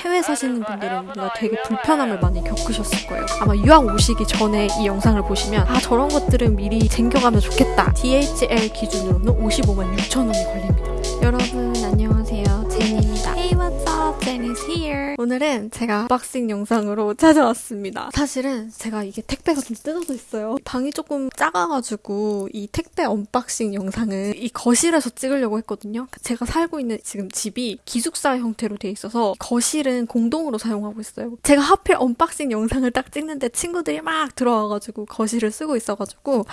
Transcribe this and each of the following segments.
해외 사시는 분들은 뭔가 되게 불편함을 많이 겪으셨을 거예요. 아마 유학 오시기 전에 이 영상을 보시면 아 저런 것들은 미리 챙겨가면 좋겠다. DHL 기준으로는 55만 6천 원이 걸립니다. 여러분 안녕하세요. 제니입니다. Hey what's up? Jenny's here. 오늘은 제가 unboxing 영상으로 찾아왔습니다. 사실은 제가 이게 택배가 좀 뜯어져 있어요. 방이 조금 작아가지고 이 택배 unboxing 영상은 이 거실에서 찍으려고 했거든요. 제가 살고 있는 지금 집이 기숙사 형태로 돼 있어서 거실은 공동으로 사용하고 있어요. 제가 하필 unboxing 영상을 딱 찍는데 친구들이 막 들어와가지고 거실을 쓰고 있어가지고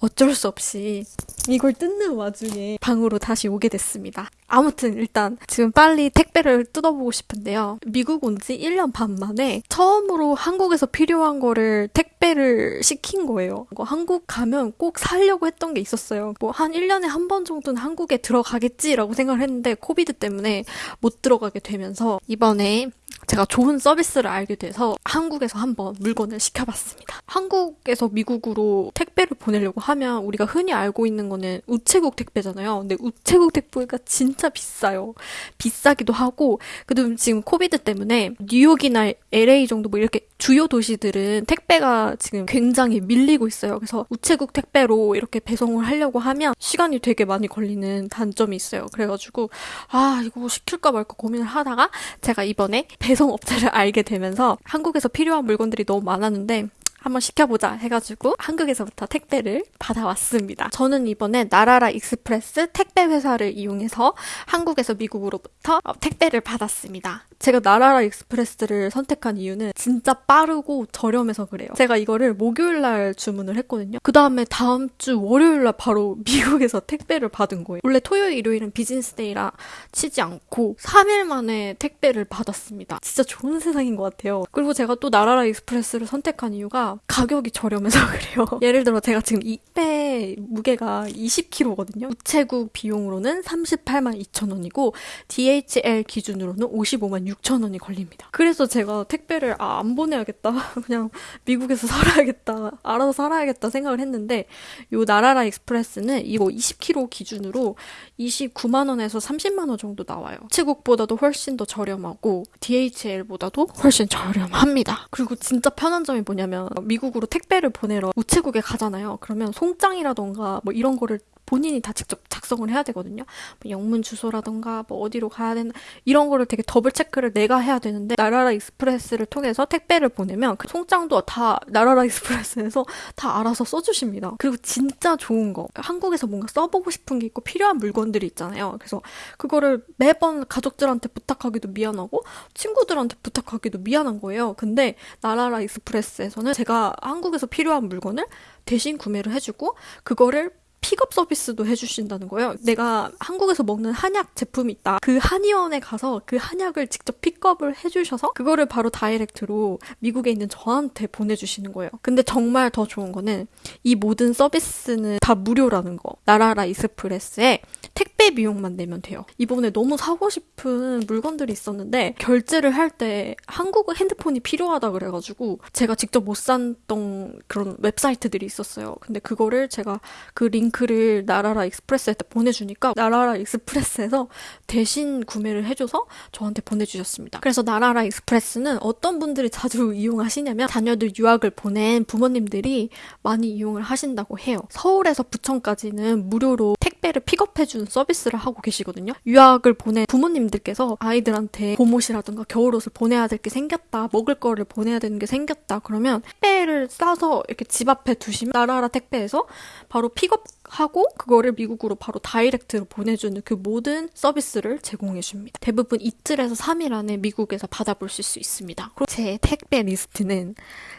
어쩔 수 없이 이걸 뜯는 와중에 방으로 다시 오게 됐습니다. 아무튼 일단 지금 빨리 택배를 뜯어보고 싶은데요. 미국 온 지 1년 반 만에 처음으로 한국에서 필요한 거를 택배를 시킨 거예요. 뭐 한국 가면 꼭 사려고 했던 게 있었어요. 뭐 한 1년에 한 번 정도는 한국에 들어가겠지라고 생각을 했는데 코비드 때문에 못 들어가게 되면서 이번에 제가 좋은 서비스를 알게 돼서 한국에서 한번 물건을 시켜봤습니다. 한국에서 미국으로 택배를 보내려고 하면 우리가 흔히 알고 있는 거는 우체국 택배잖아요. 근데 우체국 택배가 진짜 비싸요. 비싸기도 하고, 그다음 지금 COVID 때문에 뉴욕이나 LA 정도 뭐 이렇게 주요 도시들은 택배가 지금 굉장히 밀리고 있어요. 그래서 우체국 택배로 이렇게 배송을 하려고 하면 시간이 되게 많이 걸리는 단점이 있어요. 그래가지고 아 이거 시킬까 말까 고민을 하다가 제가 이번에 배송 업체를 알게 되면서 한국에서 필요한 물건들이 너무 많았는데 한번 시켜보자 해가지고 한국에서부터 택배를 받아왔습니다. 저는 이번에 나라라 익스프레스 택배 회사를 이용해서 한국에서 미국으로부터 택배를 받았습니다. 제가 나라라 익스프레스를 선택한 이유는 진짜 빠르고 저렴해서 그래요. 제가 이거를 목요일 날 주문을 했거든요. 그 다음에 다음 주 월요일 날 바로 미국에서 택배를 받은 거예요. 원래 토요일, 일요일은 business day라 치지 않고 3일 만에 택배를 받았습니다. 진짜 좋은 세상인 것 같아요. 그리고 제가 또 나라라 익스프레스를 선택한 이유가 가격이 저렴해서 그래요. 예를 들어 제가 지금 이 택배 무게가 20kg거든요. 우체국 비용으로는 38만 2천 원이고 DHL 기준으로는 55만 6천 원이 걸립니다. 그래서 제가 택배를 아, 안 보내야겠다. 그냥 미국에서 살아야겠다. 알아서 살아야겠다 생각을 했는데 요 나라라 익스프레스는 이거 20kg 기준으로 29만 원에서 30만 원 정도 나와요. 우체국보다도 훨씬 더 저렴하고 DHL보다도 훨씬 저렴합니다. 그리고 진짜 편한 점이 뭐냐면 미국으로 택배를 보내러 우체국에 가잖아요. 그러면 송장이라던가 뭐 이런 거를 본인이 다 직접 작성을 해야 되거든요. 뭐 영문 주소라던가 뭐 어디로 가야 되나 이런 거를 되게 double check를 내가 해야 되는데 나라라 익스프레스를 통해서 택배를 보내면 그 송장도 다 나라라 익스프레스에서 다 알아서 써주십니다. 그리고 진짜 좋은 거 한국에서 뭔가 써보고 싶은 게 있고 필요한 물건들이 있잖아요. 그래서 그거를 매번 가족들한테 부탁하기도 미안하고 친구들한테 부탁하기도 미안한 거예요. 근데 나라라 익스프레스에서는 제가 한국에서 필요한 물건을 대신 구매를 해주고 그거를 픽업 서비스도 해주신다는 거예요. 내가 한국에서 먹는 한약 제품이 있다. 그 한의원에 가서 그 한약을 직접 픽업을 해주셔서 그거를 바로 direct로 미국에 있는 저한테 보내주시는 거예요. 근데 정말 더 좋은 거는 이 모든 서비스는 다 무료라는 거. 나라라 익스프레스에 택배 비용만 내면 돼요. 이번에 너무 사고 싶은 물건들이 있었는데 결제를 할 때 한국 핸드폰이 필요하다 그래가지고 제가 직접 못 샀던 그런 웹사이트들이 있었어요. 근데 그거를 제가 그 링크 를 나라라 익스프레스한테 보내주니까 나라라 익스프레스에서 대신 구매를 해줘서 저한테 보내주셨습니다. 그래서 나라라 익스프레스는 어떤 분들이 자주 이용하시냐면 자녀들 유학을 보낸 부모님들이 많이 이용을 하신다고 해요. 서울에서 부천까지는 무료로 택배를 픽업해주는 서비스를 하고 계시거든요. 유학을 보낸 부모님들께서 아이들한테 봄옷이라든가 겨울옷을 보내야 될 게 생겼다, 먹을 거를 보내야 되는 게 생겼다, 그러면 택배를 싸서 이렇게 집 앞에 두시면 나라라 택배에서 바로 픽업 하고 그거를 미국으로 바로 direct로 보내주는 그 모든 서비스를 제공해 줍니다. 대부분 이틀에서 3일 안에 미국에서 받아보실 수 있습니다. 제 택배 리스트는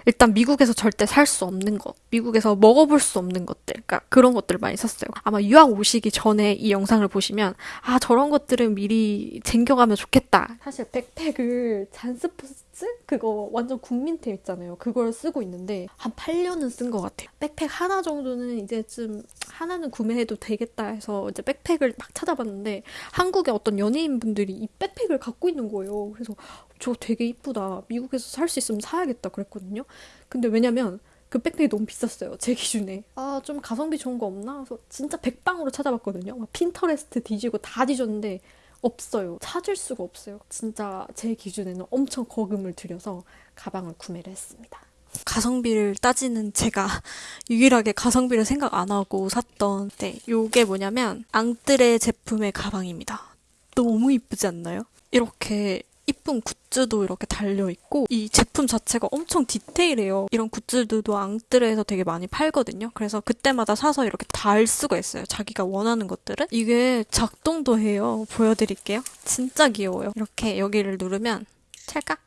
일단 미국에서 절대 살 수 없는 것, 미국에서 먹어볼 수 없는 것들, 그러니까 그런 것들을 많이 샀어요. 아마 유학 오시기 전에 이 영상을 보시면 아 저런 것들은 미리 챙겨가면 좋겠다. 사실 백팩을 잔스포츠 그거 완전 국민템 있잖아요. 그걸 쓰고 있는데 한 8년은 쓴 것 같아요. 백팩 하나 정도는 이제 좀 하나는 구매해도 되겠다 해서 이제 백팩을 막 찾아봤는데 한국의 어떤 연예인분들이 이 백팩을 갖고 있는 거예요. 그래서 저거 되게 이쁘다. 미국에서 살 수 있으면 사야겠다 그랬거든요. 근데 왜냐면 그 백팩이 너무 비쌌어요. 제 기준에. 아, 좀 가성비 좋은 거 없나? 그래서 진짜 백방으로 찾아봤거든요. 막 핀터레스트 뒤지고 다 뒤졌는데 없어요. 찾을 수가 없어요. 진짜 제 기준에는 엄청 거금을 들여서 가방을 구매를 했습니다. 가성비를 따지는 제가 유일하게 가성비를 생각 안 하고 샀던 네, 요게 뭐냐면 앙뜨레 제품의 가방입니다. 너무 이쁘지 않나요? 이렇게 이쁜 굿즈도 이렇게 달려있고 이 제품 자체가 엄청 디테일해요. 이런 굿즈들도 앙뜨레에서 되게 많이 팔거든요. 그래서 그때마다 사서 이렇게 달 수가 있어요. 자기가 원하는 것들은. 이게 작동도 해요. 보여드릴게요. 진짜 귀여워요. 이렇게 여기를 누르면 찰칵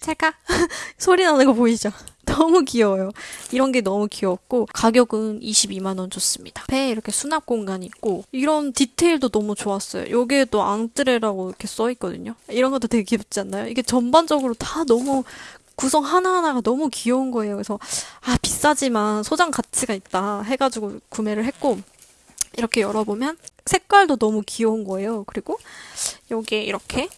찰칵 소리 나는 거 보이죠? 너무 귀여워요. 이런 게 너무 귀엽고 가격은 22만 원 줬습니다. 배에 이렇게 수납 공간이 있고 이런 디테일도 너무 좋았어요. 여기에도 앙뜨레라고 이렇게 써 있거든요. 이런 것도 되게 귀엽지 않나요? 이게 전반적으로 다 너무 구성 하나하나가 너무 귀여운 거예요. 그래서 아 비싸지만 소장 가치가 있다 해가지고 구매를 했고 이렇게 열어보면 색깔도 너무 귀여운 거예요. 그리고 여기에 이렇게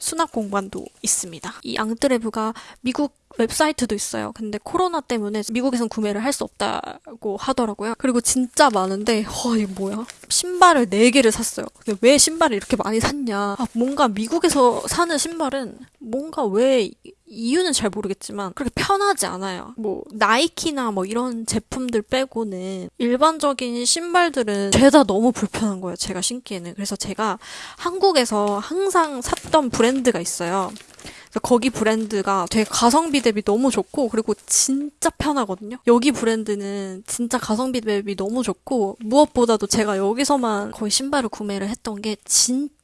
수납 공간도 있습니다. 이 앙뜨레브가 미국 웹사이트도 있어요. 근데 코로나 때문에 미국에선 구매를 할 수 없다고 하더라고요. 그리고 진짜 많은데, 와, 이거 뭐야? 신발을 4개를 샀어요. 근데 왜 신발을 이렇게 많이 샀냐? 아, 뭔가 미국에서 사는 신발은 뭔가 왜 이유는 잘 모르겠지만 그렇게 편하지 않아요. 뭐 나이키나 뭐 이런 제품들 빼고는 일반적인 신발들은 죄다 너무 불편한 거예요. 제가 신기에는. 그래서 제가 한국에서 항상 샀던 브랜드가 있어요. 거기 브랜드가 되게 가성비 대비 너무 좋고 그리고 진짜 편하거든요. 여기 브랜드는 진짜 가성비 대비 너무 좋고 무엇보다도 제가 여기서만 거의 신발을 구매를 했던 게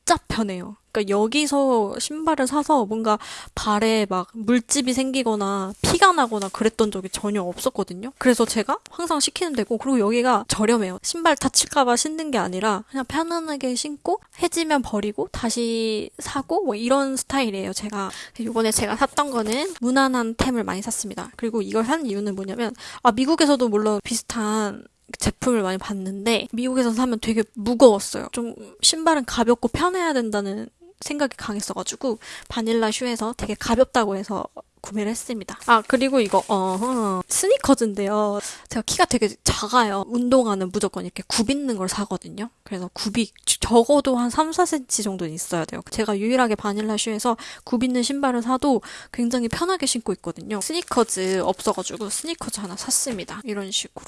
진짜 편해요. 그러니까 여기서 신발을 사서 뭔가 발에 막 물집이 생기거나 피가 나거나 그랬던 적이 전혀 없었거든요. 그래서 제가 항상 시키는 데고 그리고 여기가 저렴해요. 신발 다칠까봐 신는 게 아니라 그냥 편안하게 신고 해지면 버리고 다시 사고 뭐 이런 스타일이에요. 제가 이번에 제가 샀던 거는 무난한 템을 많이 샀습니다. 그리고 이걸 한 이유는 뭐냐면 아 미국에서도 물론 비슷한 제품을 많이 봤는데 미국에서 사면 되게 무거웠어요. 좀 신발은 가볍고 편해야 된다는 생각이 강했어가지고 바닐라 슈에서 되게 가볍다고 해서 구매를 했습니다. 아 그리고 이거 어 스니커즈인데요. 제가 키가 되게 작아요. 운동화는 무조건 이렇게 굽 있는 걸 사거든요. 그래서 굽이 적어도 한 3, 4cm 정도는 있어야 돼요. 제가 유일하게 바닐라 슈에서 굽 있는 신발을 사도 굉장히 편하게 신고 있거든요. 스니커즈 없어가지고 스니커즈 하나 샀습니다. 이런 식으로.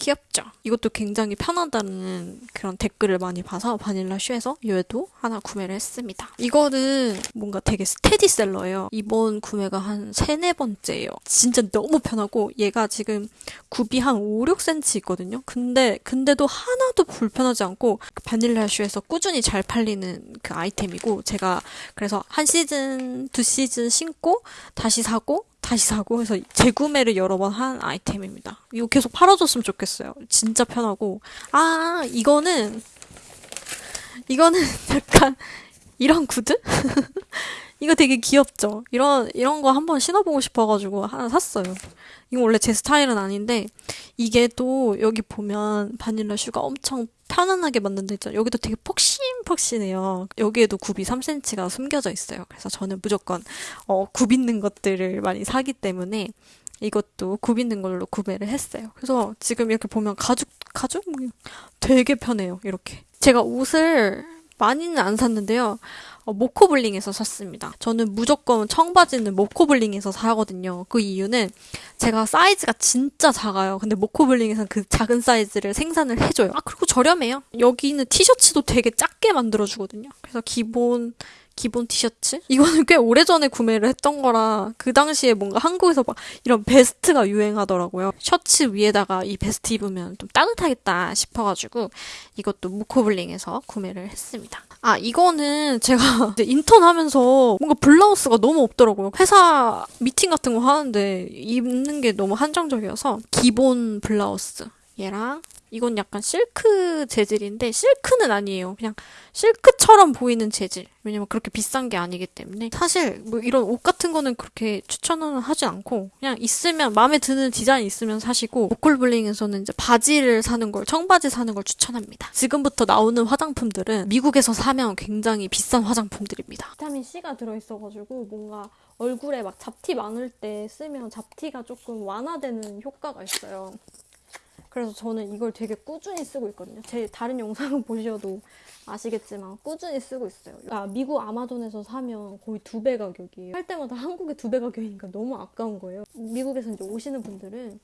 귀엽죠? 이것도 굉장히 편하다는 그런 댓글을 많이 봐서 바닐라 슈에서 얘도 하나 구매를 했습니다. 이거는 뭔가 되게 스테디셀러예요. 이번 구매가 한 세네 번째예요. 진짜 너무 편하고 얘가 지금 굽이 한 5, 6cm 있거든요. 근데 근데도 하나도 불편하지 않고 바닐라 슈에서 꾸준히 잘 팔리는 그 아이템이고 제가 그래서 한 시즌, 두 시즌 신고 다시 사고 다시 사고 해서 재구매를 여러 번 한 아이템입니다. 이거 계속 팔아줬으면 좋겠어요. 진짜 편하고 아 이거는 이거는 약간 이런 구두? 이거 되게 귀엽죠? 이런 이런 거 한번 신어보고 싶어가지고 하나 샀어요. 이거 원래 제 스타일은 아닌데 이게 또 여기 보면 바닐라 슈가 엄청 편안하게 만든 데 있잖아요. 여기도 되게 폭신폭신해요. 여기에도 굽이 3cm가 숨겨져 있어요. 그래서 저는 무조건 어, 굽 있는 것들을 많이 사기 때문에 이것도 굽 있는 걸로 구매를 했어요. 그래서 지금 이렇게 보면 가죽 가죽 되게 편해요. 이렇게 제가 옷을 많이는 안 샀는데요. 어, 모코블링에서 샀습니다. 저는 무조건 청바지는 모코블링에서 사거든요. 그 이유는 제가 사이즈가 진짜 작아요. 근데 모코블링에서는 그 작은 사이즈를 생산을 해줘요. 아, 그리고 저렴해요. 여기는 티셔츠도 되게 작게 만들어주거든요. 그래서 기본 기본 티셔츠? 이거는 꽤 오래전에 구매를 했던 거라 그 당시에 뭔가 한국에서 막 이런 베스트가 유행하더라고요. 셔츠 위에다가 이 베스트 입으면 좀 따뜻하겠다 싶어가지고 이것도 무코블링에서 구매를 했습니다. 아 이거는 제가 인턴 하면서 뭔가 블라우스가 너무 없더라고요. 회사 미팅 같은 거 하는데 입는 게 너무 한정적이어서 기본 블라우스 얘랑 이건 약간 실크 재질인데 실크는 아니에요. 그냥 실크처럼 보이는 재질. 왜냐면 그렇게 비싼 게 아니기 때문에 사실 뭐 이런 옷 같은 거는 그렇게 추천은 하지 않고 그냥 있으면 마음에 드는 디자인 있으면 사시고 모콜블링에서는 이제 바지를 사는 걸 청바지 사는 걸 추천합니다. 지금부터 나오는 화장품들은 미국에서 사면 굉장히 비싼 화장품들입니다. 비타민 C가 들어있어가지고 뭔가 얼굴에 막 잡티 많을 때 쓰면 잡티가 조금 완화되는 효과가 있어요. 그래서 저는 이걸 되게 꾸준히 쓰고 있거든요. 제 다른 영상을 보셔도 아시겠지만 꾸준히 쓰고 있어요. 아, 미국 아마존에서 사면 거의 두 배 가격이에요. 할 때마다 한국에 두 배 가격이니까 너무 아까운 거예요. 미국에서 이제 오시는 분들은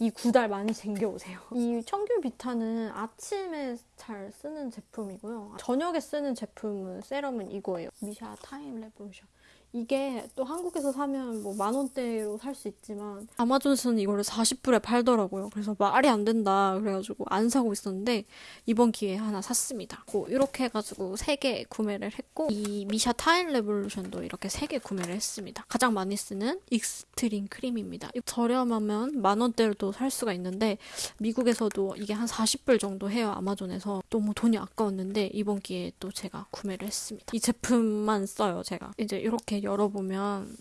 이 구달 많이 챙겨오세요. 이 청귤 비타는 아침에 잘 쓰는 제품이고요. 저녁에 쓰는 제품은 세럼은 이거예요. 미샤 타임 레볼루션. 이게 또 한국에서 사면 뭐 만 원대로 살 수 있지만 아마존에서는 이거를 40불에 팔더라고요. 그래서 말이 안 된다 그래가지고 안 사고 있었는데 이번 기회에 하나 샀습니다. 이렇게 해가지고 3개 구매를 했고 이 미샤 타임 레볼루션도 이렇게 3개 구매를 했습니다. 가장 많이 쓰는 익스트림 크림입니다. 저렴하면 만 원대로도 살 수가 있는데 미국에서도 이게 한 40불 정도 해요. 아마존에서 너무 돈이 아까웠는데 이번 기회에 또 제가 구매를 했습니다. 이 제품만 써요. 제가 이제 이렇게 열어보면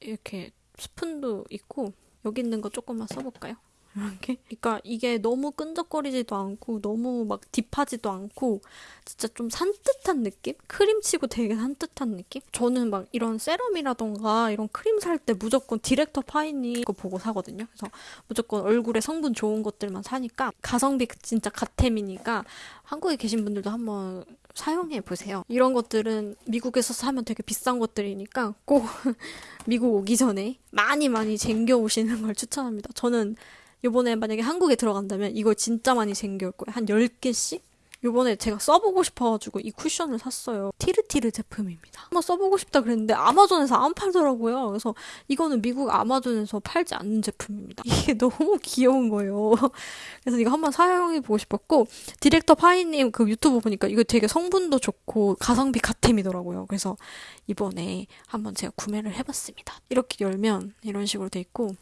이렇게 스푼도 있고 여기 있는 거 조금만 써볼까요? 이렇게. 그러니까 이게 너무 끈적거리지도 않고 너무 막 deep하지도 않고 진짜 좀 산뜻한 느낌? 크림치고 되게 산뜻한 느낌? 저는 막 이런 세럼이라던가 이런 크림 살 때 무조건 디렉터 파이니 거 보고 사거든요. 그래서 무조건 얼굴에 성분 좋은 것들만 사니까 가성비 진짜 갓템이니까 한국에 계신 분들도 한번 사용해 보세요. 이런 것들은 미국에서 사면 되게 비싼 것들이니까 꼭 미국 오기 전에 많이 많이 쟁겨 오시는 걸 추천합니다. 저는 요번에 만약에 한국에 들어간다면 이걸 진짜 많이 쟁겨올 거예요. 한 10개씩? 요번에 제가 써보고 싶어가지고 이 쿠션을 샀어요. 티르티르 제품입니다. 한번 써보고 싶다 그랬는데 아마존에서 안 팔더라고요. 그래서 이거는 미국 아마존에서 팔지 않는 제품입니다. 이게 너무 귀여운 거예요. 그래서 이거 한번 사용해보고 싶었고 디렉터 파이님 그 유튜브 보니까 이거 되게 성분도 좋고 가성비 갓템이더라고요. 그래서 이번에 한번 제가 구매를 해봤습니다. 이렇게 열면 이런 식으로 돼 있고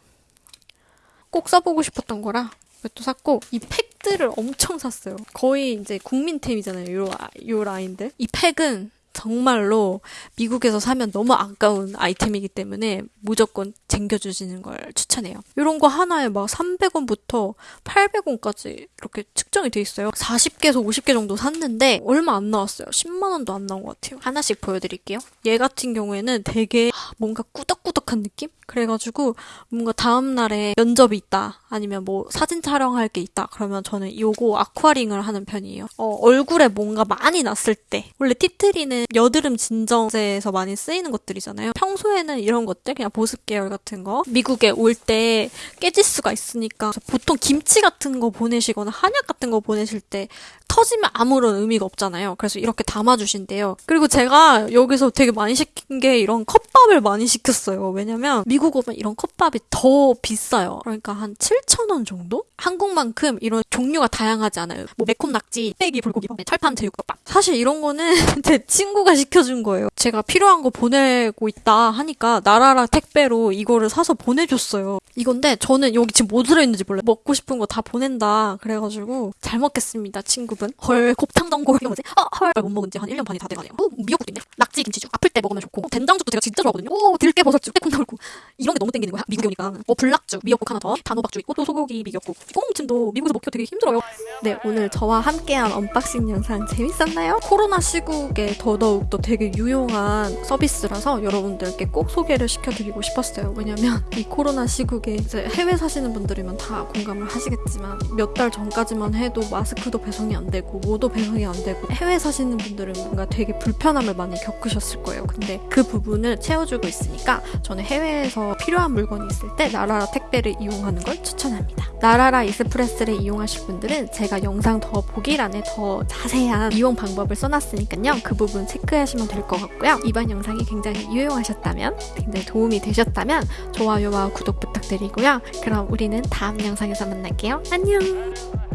꼭 써보고 싶었던 거라 이것도 샀고 이 팩 들을 엄청 샀어요. 거의 이제 국민템이잖아요. 요, 요 라인들. 이 팩은 정말로 미국에서 사면 너무 아까운 아이템이기 때문에 무조건 챙겨주시는 걸 추천해요. 이런 거 하나에 막 300원부터 800원까지 이렇게 측정이 돼 있어요. 40개에서 50개 정도 샀는데 얼마 안 나왔어요. 10만 원도 안 나온 것 같아요. 하나씩 보여드릴게요. 얘 같은 경우에는 되게 뭔가 꾸덕꾸덕한 느낌? 그래가지고 뭔가 다음날에 면접이 있다 아니면 뭐 사진 촬영할 게 있다 그러면 저는 요거 아쿠아링을 하는 편이에요. 어, 얼굴에 뭔가 많이 났을 때 원래 티트리는 여드름 진정제에서 많이 쓰이는 것들이잖아요. 평소에는 이런 것들 그냥 보습 계열 같은 거 미국에 올 때 깨질 수가 있으니까 보통 김치 같은 거 보내시거나 한약 같은 거 보내실 때 터지면 아무런 의미가 없잖아요. 그래서 이렇게 담아주신대요. 그리고 제가 여기서 되게 많이 시킨 게 이런 컵밥을 많이 시켰어요. 왜냐면 미국 오면 이런 컵밥이 더 비싸요. 그러니까 한 7,000원 정도? 한국만큼 이런 종류가 다양하지 않아요. 뭐 매콤 낙지, 빼기 불고기, 철판 제육덮밥. 사실 이런 거는 제 친구가 시켜준 거예요. 제가 필요한 거 보내고 있다 하니까 나라라 택배로 이거를 사서 보내줬어요. 이건데 저는 여기 지금 뭐 들어있는지 몰라요. 먹고 싶은 거 다 보낸다. 그래가지고 잘 먹겠습니다, 친구 분. 헐, 곱창 전골 이거 뭐지? 아, 헐, 못 먹은 지 한 1년 반이 다 돼가네요. 어, 미역국도 있네. 낙지 김치죽. 아플 때 먹으면 좋고. 된장죽도 제가 진짜 좋아하거든요. 오, 들깨 버섯죽, 콩나물국. 이런 게 너무 땡기는 거야. 미국에 오니까. 어, 불낙죽, 미역국 하나 더. 단호박죽 있고 또 소고기 미역국. 꽁무침도 미국에서 먹기가 되게 힘들어요. 네, 오늘 저와 함께한 unboxing 영상 재밌었나요? 코로나 시국에 더더욱 또 되게 유용한 서비스라서 여러분들께 꼭 소개를 시켜드리고 싶었어요. 왜냐면 이 코로나 시국에 이제 해외 사시는 분들이면 다 공감을 하시겠지만 몇 달 전까지만 해도 마스크도 배송이 안 되고 뭐도 배송이 안 되고 해외 사시는 분들은 뭔가 되게 불편함을 많이 겪으셨을 거예요. 근데 그 부분을 채워주고 있으니까 저는 해외에서 필요한 물건이 있을 때 나라라 택배를 이용하는 걸 추천합니다. 나라라 이스프레스를 이용하실 분들은 제가 영상 더 보기란에 더 자세한 이용 방법을 써놨으니까요. 그 부분 체크하시면 될 것 같고요. 이번 영상이 굉장히 유용하셨다면, 굉장히 도움이 되셨다면 좋아요와 구독 부탁드리고요. 그럼 우리는 다음 영상에서 만날게요. 안녕!